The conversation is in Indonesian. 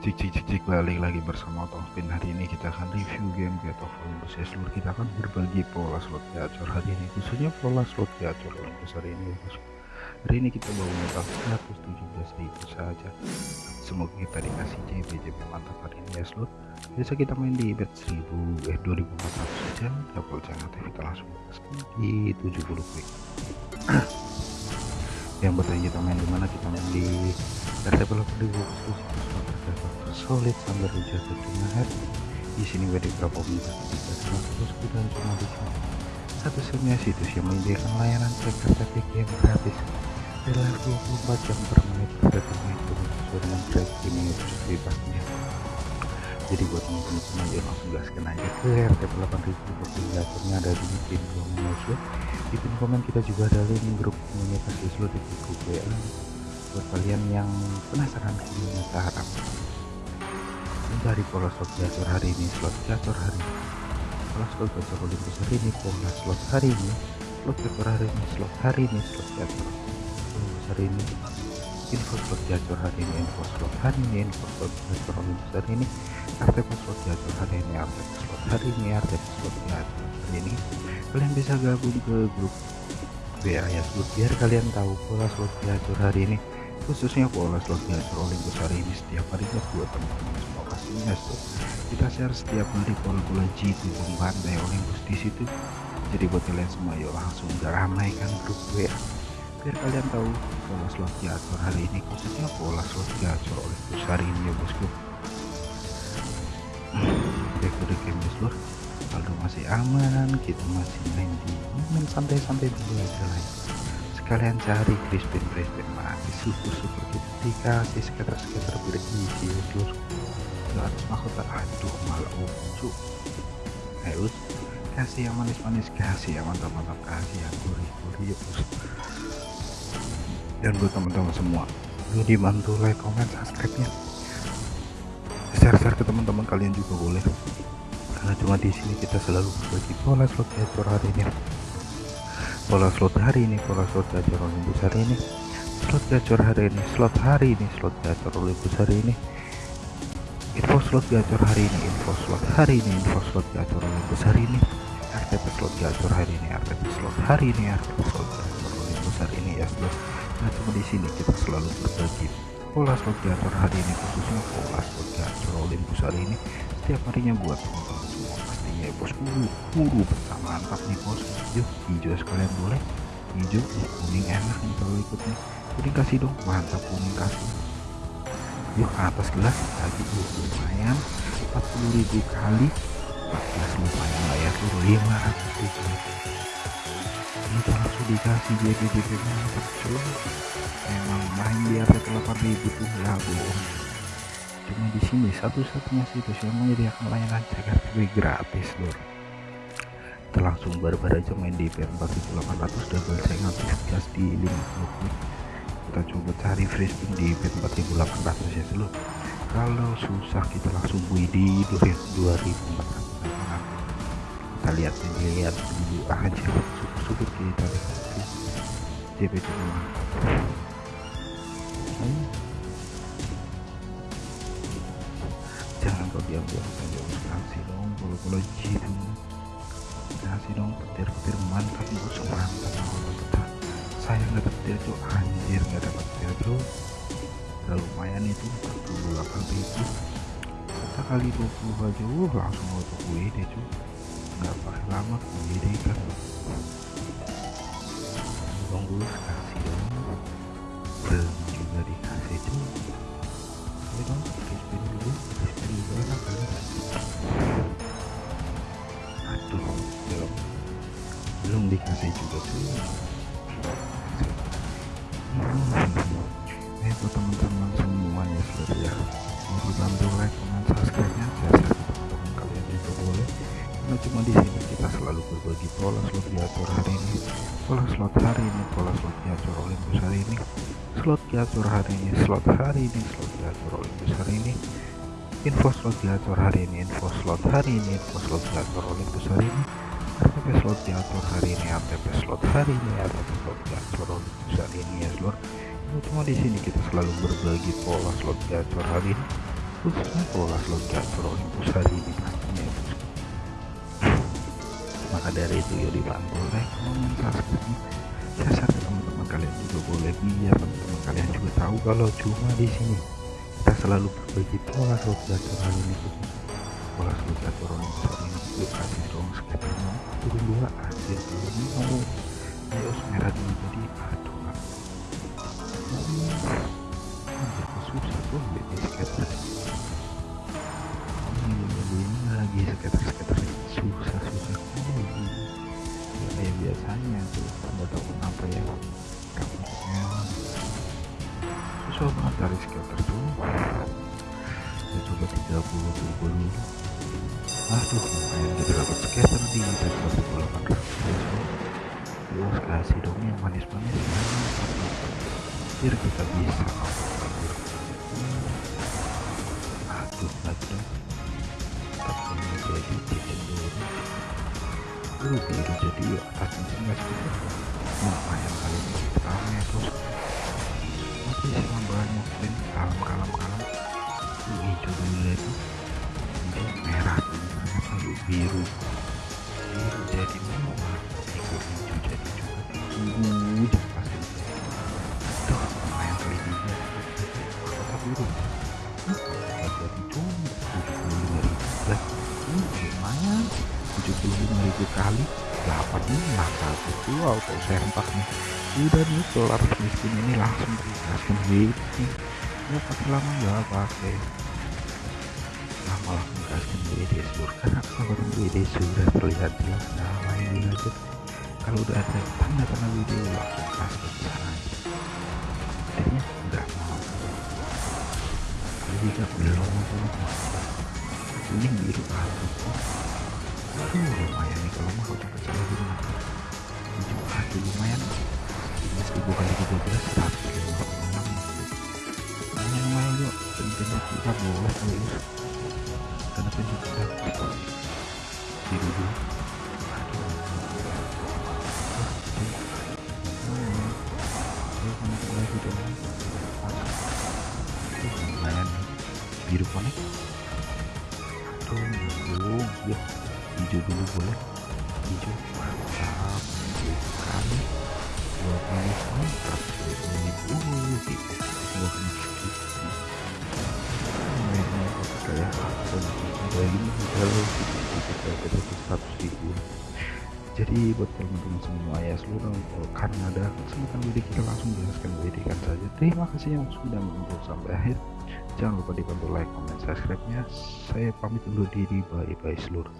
Cik cik cik cik balik lagi bersama Topin hari ini kita akan review game Get of Olympus ya seluruh kita akan berbagi pola slot gacor hari ini khususnya pola slot gacor Olympus hari ini hari ini kita bawa modal 117.000 saja. Semoga kita dikasih JB JB mantap hari ini ya seluruh biasa kita main di bet 1000 eh 2400 saja. Double jangan kita langsung di 70 quick yang bertanya kita main di mana? Kita main di RTP 8000 solid sambil jatuh cuma di sini beberapa komunitas kita terus dan cuma di sini satu-satunya situs yang menyediakan layanan cek statik yang gratis. Dalam 24 jam per menit menit sesuai dengan track ini bebasnya jadi buat teman-teman semua ya langsung gaskan aja. Ke RTP 8000 koordinatornya ada di pin komen di pin komen kita juga ada link grup komunitas Islo di grup WA buat kalian yang penasaran gimana cara dari pola slot gacor hari ini slot gacor hari ini pola slot gacor Olympus hari ini pola slot hari ini slot gacor hari ini slot hari ini slot gacor Olympus hari ini info slot gacor hari ini info slot hari ini info slot gacor Olympus hari ini artefak slot gacor hari ini artefak slot hari ini artefak slot gacor hari ini kalian bisa gabung ke grup WA ya biar kalian tahu pola slot gacor hari ini khususnya pola slot Olympus hari ini setiap harinya buat teman-teman semua pastinya so, kita share setiap hari pola-pola G7 bantai Olympus di situ. Jadi buat kalian semua yuk langsung ramaikan grup WA biar kalian tahu pola slot gacor hari ini khususnya pola slot gacor Olympus hari ini ya bosku. Back to the game bosku Aldo masih aman kita masih main di main santai-santai dulu aja lah kalian cari Crispin Crispin mati syukur-syukur kita dikasih sekitar-sekitar berisi ke atas mahkota aduh malah ujuk. Ayo kasih yang manis-manis kasih yang mantap-mantap kasih yang gurih-gurih dan buat teman-teman semua lu dibantu like comment subscribe nya share-share ke teman-teman kalian juga boleh. Karena cuma di sini kita selalu berbagi pola slot hari ini pola slot hari ini pola slot gacor Olympus hari ini. Slot gacor hari ini slot hari ini slot gacor Olympus hari ini. Info slot gacor hari ini info slot hari ini info slot gacor Olympus hari ini. RTP slot gacor hari ini RTP slot hari ini RTP slot gacor Olympus hari ini. Ya slot nah cuma di sini kita selalu berbagi pola slot gacor hari ini khususnya pola slot gacor Olympus hari ini. Setiap harinya buat teman-teman semua ya bos. Buru buru mantap nih bos. Yuk hijau sekalian boleh? Hijau kuning enak nih kalau ikut nih kuning kasih dong. Mantap kuning kasih. Yuk atas gelas. Lagi uh, lumayan. 40.000 kali. 14 lumayan lah ya tuh 500 ribu. Ini langsung dikasih jadi jadi mantap cuy emang main di atas 8000 tuh. Ya bohong cuma di sini satu-satunya situs yang menyediakan layanan ceker TV gratis lor kita langsung barbar aja main di IP 4800 double saya aktif gas di 50 kita coba cari free spin di IP 4800 ya seluruh kalau susah kita langsung bui di 2400 kita lihat lihat dulu aja. Syukur-syukur kita lihat. JP cuma jangan kau diam-diam saja kasih dong kalau-kalau gitu kasih dong petir-petir mantap bos mantap mantap. Saya nggak petir tuh anjir nggak dapat petir tuh udah lumayan itu 48 ribu. Kita kali 20 aja uh langsung auto gue deh cuy nggak pakai lama gue deh kan. Dong dulu kasih dong. Belum juga dikasih tuh dikasih juga tuh. Hmm. buat teman-teman semuanya sudah ya. Mau dibantu like comment subscribe nya ke teman-teman kalian juga boleh. Karena cuma di sini kita selalu berbagi pola slot diatur hari ini. Pola slot hari ini pola slot diatur Olympus hari ini. Slot diatur hari ini slot hari ini slot diatur Olympus hari ini. Info slot diatur hari ini info slot hari ini info slot diatur Olympus hari ini Slot diatur hari ini RTP slot hari ini RTP slot diatur hari ini ya seluruh ini cuma di sini kita selalu berbagi pola slot gacor hari ini. Khususnya pola slot gacor Olympus hari ini pastinya ya maka dari itu ya dibantu like comment subscribe saya share teman-teman kalian juga boleh. Biar teman-teman kalian juga tahu kalau cuma di sini kita selalu berbagi pola slot gacor hari ini. Pola slot gacor Olympus hari ini kasih dong skaternya turun dua hasil ini mau ayo merah dulu jadi aduh hampir susah tuh beli skater. Ini lagi skater-skater susah susah. Lagi ya, kayak biasanya tuh anda tahu kenapa ya. Kamarnya susah banget dari skater tuh. Ya coba 30 turbo dulu aduh lumayan. Kita dapat skater di atas 18 terus kasih dong yang manis-manis. Biar kita bisa aduh lagi dong. Tapi jadi jadi dulu. Uh biru jadi ya. Atas mesinnya segitu lumayan kali ini rame bos tapi selambanya mungkin kalem kalem kalem. Itu hijau dulu itu biru. Biru jadi merah hijau hijau jadi ungu pasti. Tuh lumayan ya kota biru? Jadi cuma tujuh puluh lima ribu. Lah lumayan. Tujuh puluh lima ribu kali. Delapan emas satu tuh auto sempak nih. Udah nih kelar miskin ini langsung. Digaskan waiting ya pakai lama nggak pakai lama langsung gaskan WD seluruh karena kalau WD sudah terlihat jelas. Nah mainin aja kalau udah ada tanda-tanda video langsung gaskan sana akhirnya nggak mau. Juga belum ini biru aku aduh lumayan nih kalau mau. Salah di rumah hijau hati lumayan. Ini seribu kali 12 seratus lima puluh enam. Lumayan lumayan yuk pentingnya kita boleh lulus biru dulu biru konek ya hijau dulu boleh hijau mantap sekali dua puluh mantap gitu dua kayak apa kalau kita ribu jadi buat teman-teman semua ya seluruh karena ada kesempatan WD kita langsung jelaskan WD kan saja. Terima kasih yang sudah menonton sampai akhir. Jangan lupa dibantu like comment subscribe nya saya pamit undur diri bye bye seluruh